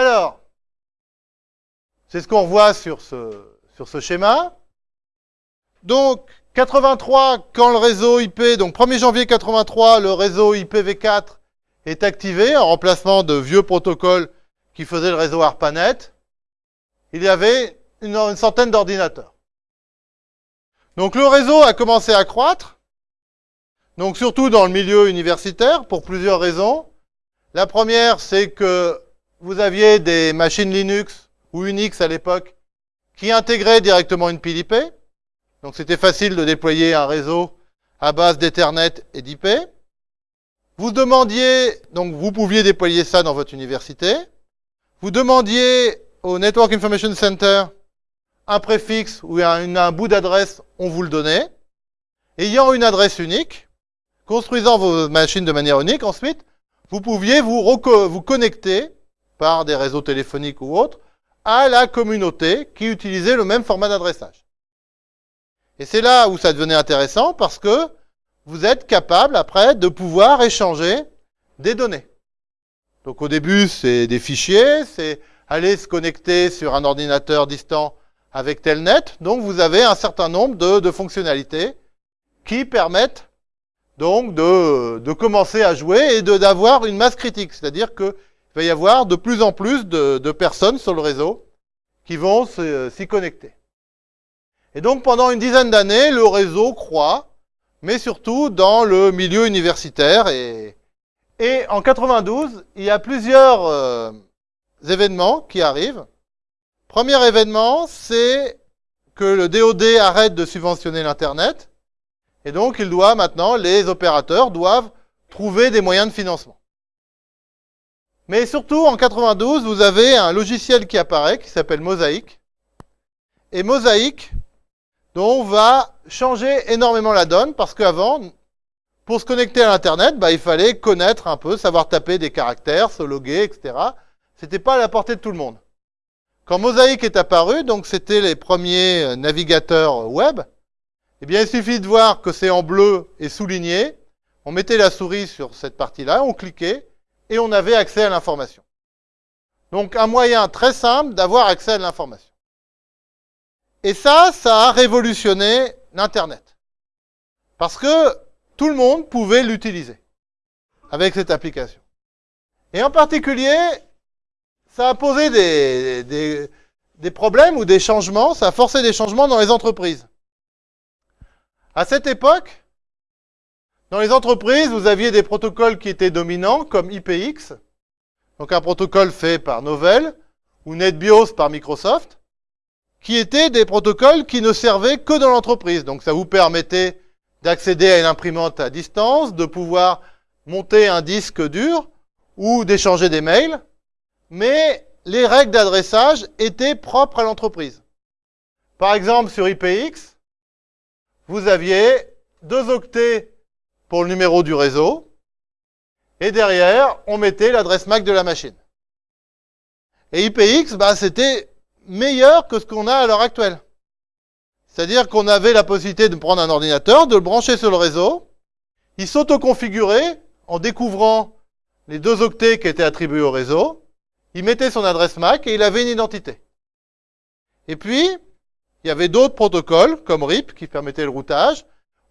Alors, c'est ce qu'on voit sur ce, schéma. Donc, 83, quand le réseau IP, donc 1er janvier 83, le réseau IPv4 est activé en remplacement de vieux protocoles qui faisaient le réseau ARPANET, il y avait une, une centaine d'ordinateurs. Donc le réseau a commencé à croître, donc surtout dans le milieu universitaire, pour plusieurs raisons. La première, c'est que vous aviez des machines Linux ou Unix à l'époque qui intégraient directement une pile IP. Donc c'était facile de déployer un réseau à base d'Ethernet et d'IP. Vous demandiez, donc vous pouviez déployer ça dans votre université. Vous demandiez au Network Information Center un préfixe ou un, bout d'adresse, on vous le donnait. Ayant une adresse unique, construisant vos machines de manière unique, ensuite, vous pouviez vous, vous connecter par des réseaux téléphoniques ou autres à la communauté qui utilisait le même format d'adressage. Et c'est là où ça devenait intéressant parce que vous êtes capable après de pouvoir échanger des données. Donc au début, c'est des fichiers, c'est aller se connecter sur un ordinateur distant avec Telnet. Donc vous avez un certain nombre de, fonctionnalités qui permettent donc de, commencer à jouer et d'avoir une masse critique. C'est-à-dire qu'il va y avoir de plus en plus de, de personnes sur le réseau qui vont s'y connecter. Et donc pendant une dizaine d'années, le réseau croît, mais surtout dans le milieu universitaire. Et, et en 92, il y a plusieurs euh, événements qui arrivent. Premier événement, c'est que le DOD arrête de subventionner l'Internet. Et donc, il doit maintenant, les opérateurs doivent trouver des moyens de financement. Mais surtout, en 92, vous avez un logiciel qui apparaît, qui s'appelle Mosaic. Et Mosaic, dont va changer énormément la donne, parce qu'avant, pour se connecter à l'Internet, bah, il fallait connaître un peu, savoir taper des caractères, se loguer, etc. C'était pas à la portée de tout le monde. Quand Mosaic est apparu, donc c'était les premiers navigateurs web, eh bien, il suffit de voir que c'est en bleu et souligné. On mettait la souris sur cette partie-là, on cliquait, et on avait accès à l'information. Donc, un moyen très simple d'avoir accès à l'information. Et ça, ça a révolutionné l'Internet. Parce que tout le monde pouvait l'utiliser avec cette application. Et en particulier, ça a posé des, des, des, problèmes ou des changements, ça a forcé des changements dans les entreprises. À cette époque, dans les entreprises, vous aviez des protocoles qui étaient dominants, comme IPX, donc un protocole fait par Novell, ou NetBIOS par Microsoft, qui étaient des protocoles qui ne servaient que dans l'entreprise. Donc ça vous permettait d'accéder à une imprimante à distance, de pouvoir monter un disque dur, ou d'échanger des mails, mais les règles d'adressage étaient propres à l'entreprise. Par exemple, sur IPX, vous aviez deux octets pour le numéro du réseau, et derrière, on mettait l'adresse MAC de la machine. Et IPX, bah, c'était meilleur que ce qu'on a à l'heure actuelle. C'est-à-dire qu'on avait la possibilité de prendre un ordinateur, de le brancher sur le réseau, il s'auto-configurait en découvrant les deux octets qui étaient attribués au réseau, il mettait son adresse MAC et il avait une identité. Et puis, il y avait d'autres protocoles, comme RIP, qui permettaient le routage,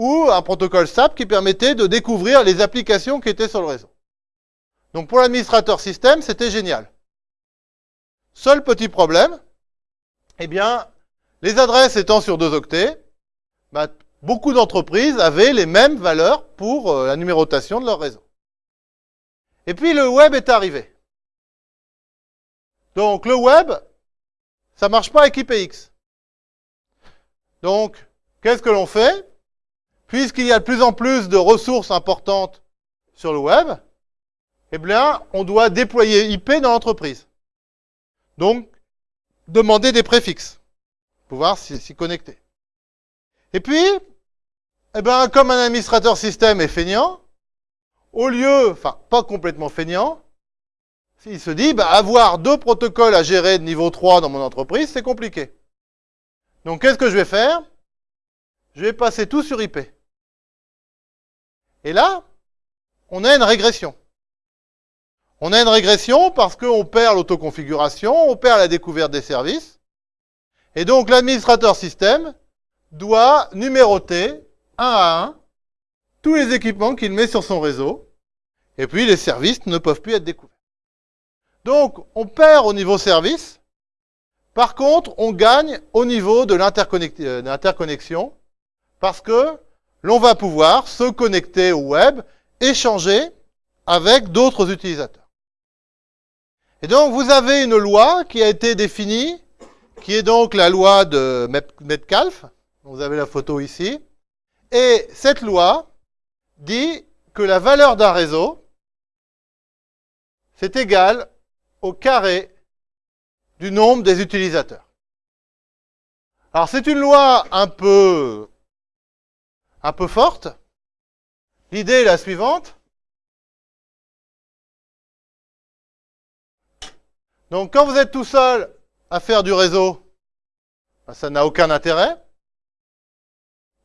ou un protocole SAP qui permettait de découvrir les applications qui étaient sur le réseau. Donc pour l'administrateur système, c'était génial. Seul petit problème, eh bien, les adresses étant sur deux octets, bah, beaucoup d'entreprises avaient les mêmes valeurs pour euh, la numérotation de leur réseau. Et puis le web est arrivé. Donc le web, ça marche pas avec IPX. Donc, qu'est-ce que l'on fait? Puisqu'il y a de plus en plus de ressources importantes sur le web, eh bien, on doit déployer IP dans l'entreprise. Donc, demander des préfixes, pouvoir s'y connecter. Et puis, eh bien, comme un administrateur système est feignant, au lieu, enfin, pas complètement feignant, il se dit, bah, avoir deux protocoles à gérer de niveau 3 dans mon entreprise, c'est compliqué. Donc, qu'est-ce que je vais faire? Je vais passer tout sur IP. Et là, on a une régression. On a une régression parce qu'on perd l'autoconfiguration, on perd la découverte des services. Et donc l'administrateur système doit numéroter un à un tous les équipements qu'il met sur son réseau. Et puis les services ne peuvent plus être découverts. Donc on perd au niveau service. Par contre, on gagne au niveau de euh, l'interconnexion parce que l'on va pouvoir se connecter au web, échanger avec d'autres utilisateurs. Et donc, vous avez une loi qui a été définie, qui est donc la loi de Metcalfe. Vous avez la photo ici. Et cette loi dit que la valeur d'un réseau, c'est égal au carré du nombre des utilisateurs. Alors c'est une loi un peu, un peu forte. L'idée est la suivante. Donc quand vous êtes tout seul à faire du réseau, ben, ça n'a aucun intérêt.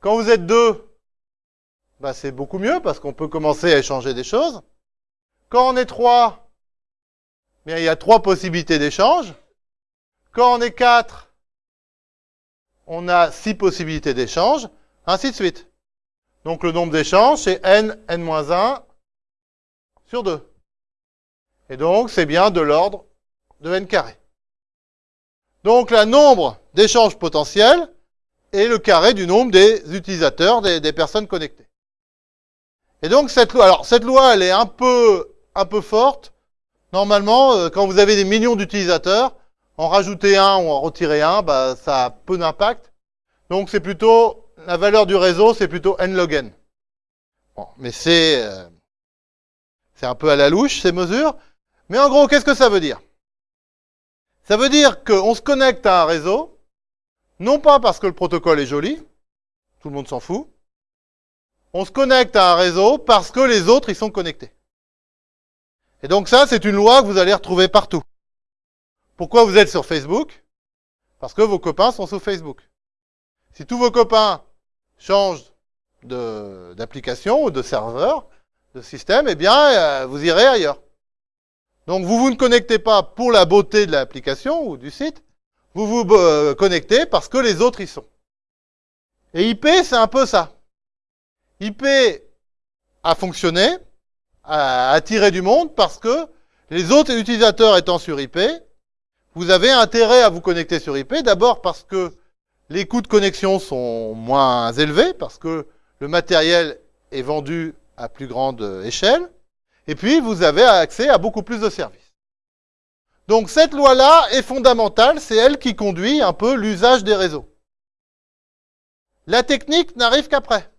Quand vous êtes deux, ben, c'est beaucoup mieux parce qu'on peut commencer à échanger des choses. Quand on est trois, bien, il y a trois possibilités d'échange. Quand on est quatre, on a six possibilités d'échange, ainsi de suite. Donc le nombre d'échanges, c'est n, n-1 sur 2. Et donc, c'est bien de l'ordre de n carré. Donc, le nombre d'échanges potentiels est le carré du nombre des utilisateurs, des, personnes connectées. Et donc, cette loi, alors, cette loi, elle est un peu, un peu forte. Normalement, euh, quand vous avez des millions d'utilisateurs, en rajouter un ou en retirer un, bah, ça a peu d'impact. Donc, c'est plutôt, la valeur du réseau, c'est plutôt n log n. Bon, mais c'est, euh, un peu à la louche, ces mesures. Mais en gros, qu'est-ce que ça veut dire? Ça veut dire qu'on se connecte à un réseau, non pas parce que le protocole est joli, tout le monde s'en fout, on se connecte à un réseau parce que les autres y sont connectés. Et donc ça, c'est une loi que vous allez retrouver partout. Pourquoi vous êtes sur Facebook? Parce que vos copains sont sur Facebook. Si tous vos copains changent d'application ou de serveur, de système, eh bien, euh, vous irez ailleurs. Donc vous vous ne connectez pas pour la beauté de l'application ou du site, vous vous euh, connectez parce que les autres y sont. Et IP, c'est un peu ça. IP a fonctionné, a attiré du monde parce que les autres utilisateurs étant sur IP, vous avez intérêt à vous connecter sur IP, d'abord parce que les coûts de connexion sont moins élevés, parce que le matériel est vendu à plus grande échelle, et puis, vous avez accès à beaucoup plus de services. Donc, cette loi-là est fondamentale. C'est elle qui conduit un peu l'usage des réseaux. La technique n'arrive qu'après.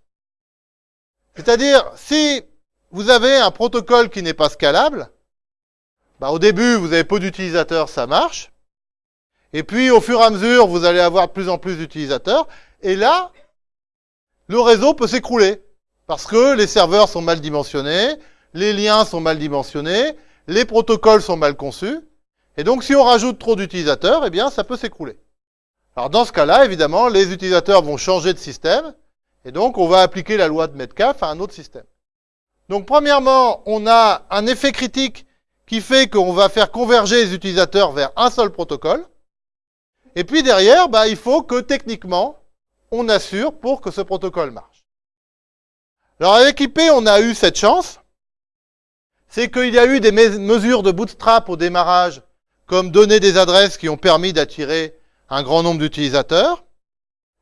C'est-à-dire, si vous avez un protocole qui n'est pas scalable, bah, au début, vous avez peu d'utilisateurs, ça marche. Et puis, au fur et à mesure, vous allez avoir de plus en plus d'utilisateurs. Et là, le réseau peut s'écrouler. Parce que les serveurs sont mal dimensionnés, les liens sont mal dimensionnés, les protocoles sont mal conçus, et donc si on rajoute trop d'utilisateurs, eh bien ça peut s'écrouler. Alors dans ce cas-là, évidemment, les utilisateurs vont changer de système, et donc on va appliquer la loi de Metcalfe à un autre système. Donc premièrement, on a un effet critique qui fait qu'on va faire converger les utilisateurs vers un seul protocole. Et puis derrière, bah, il faut que techniquement, on assure pour que ce protocole marche. Alors avec IP, on a eu cette chance c'est qu'il y a eu des mesures de bootstrap au démarrage, comme donner des adresses qui ont permis d'attirer un grand nombre d'utilisateurs.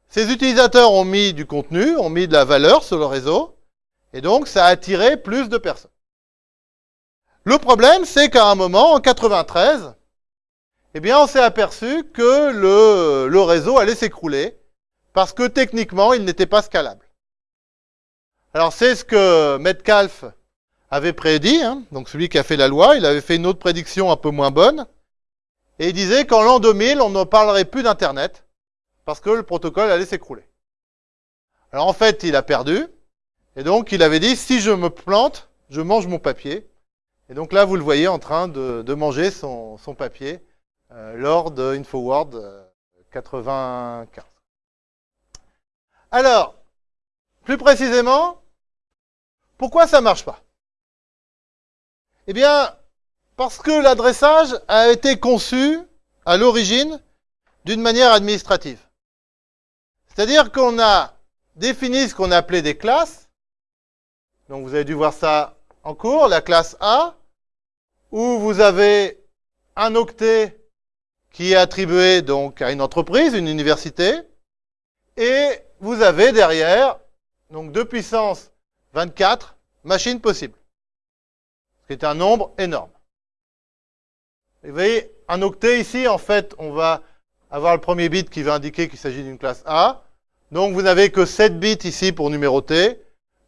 Ces utilisateurs ont mis du contenu, ont mis de la valeur sur le réseau, et donc ça a attiré plus de personnes. Le problème, c'est qu'à un moment, en 93, eh bien, on s'est aperçu que le, réseau allait s'écrouler, parce que techniquement, il n'était pas scalable. Alors, c'est ce que Metcalfe avait prédit, hein, donc celui qui a fait la loi, il avait fait une autre prédiction un peu moins bonne, et il disait qu'en l'an 2000, on ne parlerait plus d'Internet, parce que le protocole allait s'écrouler. Alors en fait, il a perdu, et donc il avait dit, si je me plante, je mange mon papier. Et donc là, vous le voyez en train de, manger son, papier lors de InfoWord 95. Euh, Alors, plus précisément, pourquoi ça marche pas? Eh bien, Parce que l'adressage a été conçu à l'origine d'une manière administrative. C'est-à-dire qu'on a défini ce qu'on appelait des classes. Donc vous avez dû voir ça en cours, la classe A, où vous avez un octet qui est attribué donc à une entreprise, une université, et vous avez derrière donc 2 puissance 24 machines possibles, ce qui est un nombre énorme. vous voyez, un octet ici, en fait, on va avoir le premier bit qui va indiquer qu'il s'agit d'une classe A. Donc vous n'avez que 7 bits ici pour numéroter.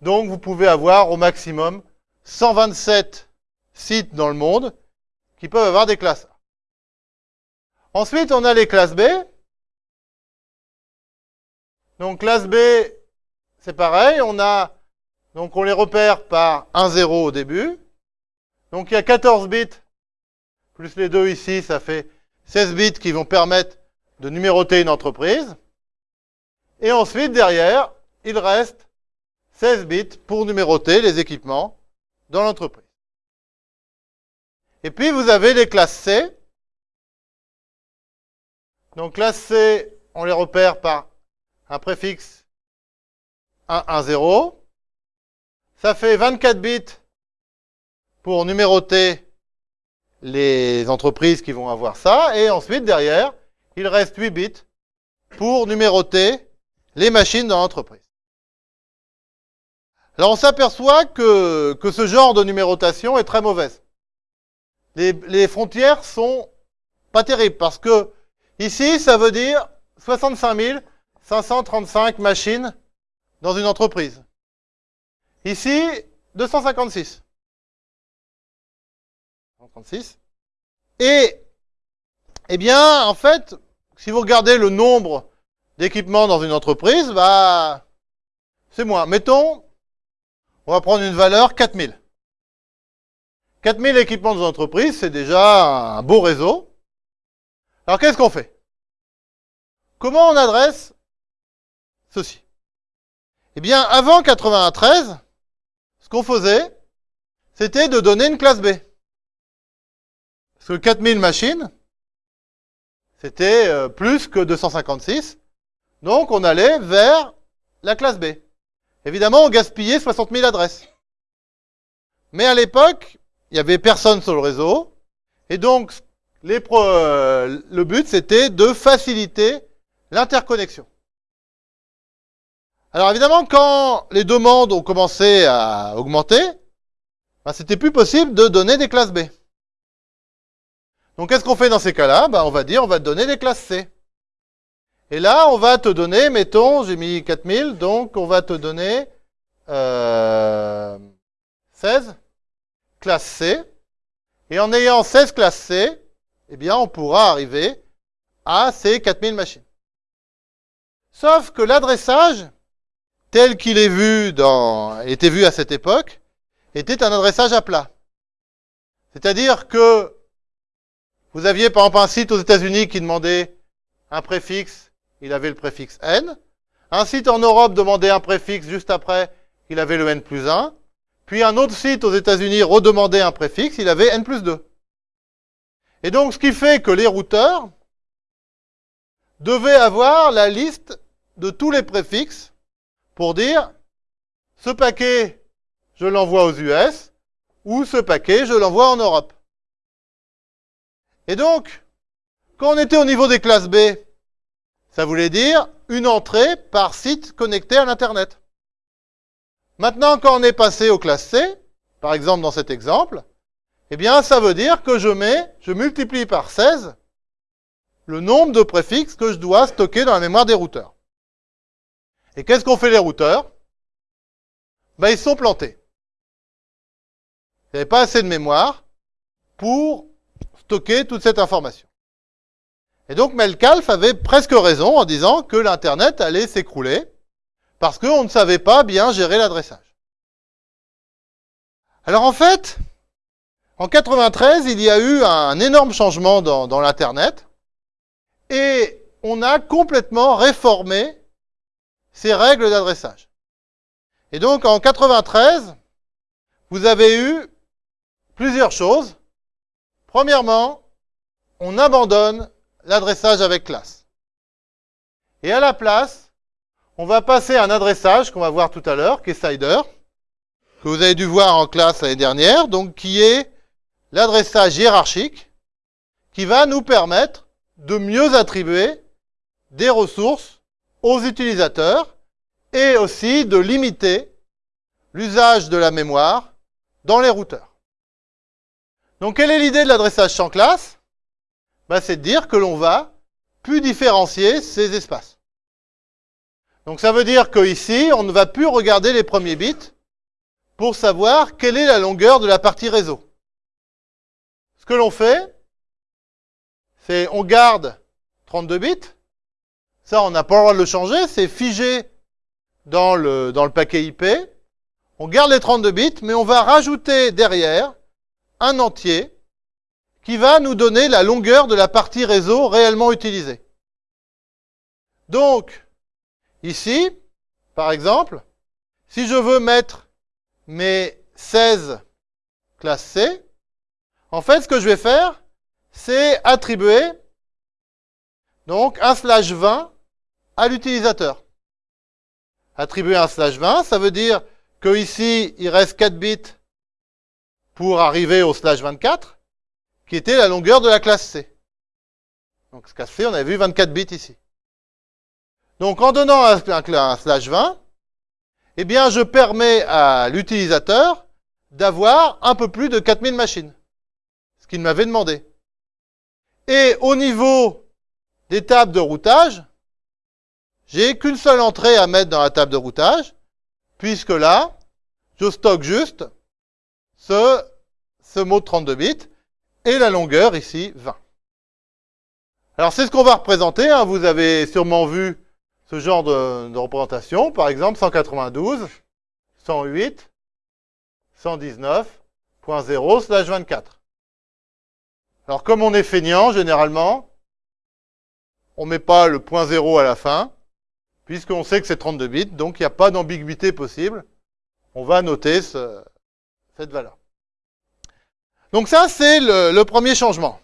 Donc vous pouvez avoir au maximum 127 sites dans le monde qui peuvent avoir des classes A. Ensuite, on a les classes B. Donc classe B, c'est pareil, on a donc on les repère par 1 0 au début. Donc il y a 14 bits plus les deux ici, ça fait 16 bits qui vont permettre de numéroter une entreprise. Et ensuite, derrière, il reste 16 bits pour numéroter les équipements dans l'entreprise. Et puis, vous avez les classes C. Donc, classe C, on les repère par un préfixe 1, 1, 0. Ça fait 24 bits pour numéroter les entreprises qui vont avoir ça. Et ensuite, derrière, il reste 8 bits pour numéroter les machines dans l'entreprise. Alors on s'aperçoit que, que ce genre de numérotation est très mauvaise. Les, les frontières sont pas terribles parce que ici, ça veut dire 65 535 machines dans une entreprise. Ici, 256. 136. Et, eh bien, en fait, si vous regardez le nombre d'équipements dans une entreprise, bah, c'est moins. Mettons, on va prendre une valeur 4000. 4000 équipements dans une entreprise, c'est déjà un beau réseau. Alors, qu'est-ce qu'on fait? Comment on adresse ceci? Eh bien, avant 93, ce qu'on faisait, c'était de donner une classe B. Parce que 4000 machines, c'était euh, plus que 256. Donc on allait vers la classe B. Évidemment, on gaspillait 60 000 adresses. Mais à l'époque, il n'y avait personne sur le réseau. Et donc, les euh, le but, c'était de faciliter l'interconnexion. Alors évidemment, quand les demandes ont commencé à augmenter, ben, c'était plus possible de donner des classes B. Donc qu'est-ce qu'on fait dans ces cas-là? Ben, On va dire, on va te donner des classes C. Et là, on va te donner, mettons, j'ai mis 4000, donc on va te donner euh, 16 classes C. Et en ayant 16 classes C, eh bien, on pourra arriver à ces 4000 machines. Sauf que l'adressage, tel qu'il est vu dans, était vu à cette époque, était un adressage à plat. C'est-à-dire que vous aviez par exemple un site aux États-Unis qui demandait un préfixe, il avait le préfixe n. Un site en Europe demandait un préfixe juste après, il avait le n plus 1. Puis un autre site aux États-Unis redemandait un préfixe, il avait n plus 2. Et donc ce qui fait que les routeurs devaient avoir la liste de tous les préfixes pour dire ce paquet, je l'envoie aux US, ou ce paquet, je l'envoie en Europe. Et donc, quand on était au niveau des classes B, ça voulait dire une entrée par site connecté à l'Internet. Maintenant, quand on est passé aux classes C, par exemple dans cet exemple, eh bien, ça veut dire que je mets, je multiplie par 16 le nombre de préfixes que je dois stocker dans la mémoire des routeurs. Et qu'est-ce qu'ont fait les routeurs? Ben, Ils sont plantés. Il n'y avait pas assez de mémoire pour stocker toute cette information. Et donc Melcalf avait presque raison en disant que l'Internet allait s'écrouler parce qu'on ne savait pas bien gérer l'adressage. Alors en fait, en 93, il y a eu un énorme changement dans, dans l'Internet et on a complètement réformé ces règles d'adressage. Et donc en 93, vous avez eu plusieurs choses. Premièrement, on abandonne l'adressage avec classe. Et à la place, on va passer un adressage qu'on va voir tout à l'heure, qui est Cider, que vous avez dû voir en classe l'année dernière, donc qui est l'adressage hiérarchique, qui va nous permettre de mieux attribuer des ressources aux utilisateurs et aussi de limiter l'usage de la mémoire dans les routeurs. Donc quelle est l'idée de l'adressage sans classe? Ben, C'est de dire que l'on va plus différencier ces espaces. Donc ça veut dire qu'ici, on ne va plus regarder les premiers bits pour savoir quelle est la longueur de la partie réseau. Que l'on fait, c'est on garde 32 bits. Ça, on n'a pas le droit de le changer, c'est figé dans le, dans le paquet IP. On garde les 32 bits, mais on va rajouter derrière un entier qui va nous donner la longueur de la partie réseau réellement utilisée. Donc, ici, par exemple, si je veux mettre mes 16 classes C, en fait, ce que je vais faire, c'est attribuer donc un slash 20 à l'utilisateur. Attribuer un slash 20, ça veut dire que ici, il reste 4 bits pour arriver au slash 24, qui était la longueur de la classe C. Donc, ce classe C, on avait vu 24 bits ici. Donc, en donnant un, un slash 20, eh bien, je permets à l'utilisateur d'avoir un peu plus de 4000 machines. Qu'il m'avait demandé. Et au niveau des tables de routage, j'ai qu'une seule entrée à mettre dans la table de routage, puisque là, je stocke juste ce, ce mot de 32 bits et la longueur ici 20. Alors c'est ce qu'on va représenter, hein. vous avez sûrement vu ce genre de, de représentation, par exemple 192, 108, 119.0 slash 24. Alors comme on est feignant, généralement, on ne met pas le point zéro à la fin, puisqu'on sait que c'est 32 bits, donc il n'y a pas d'ambiguïté possible. On va noter cette valeur. Donc ça, c'est le, premier changement.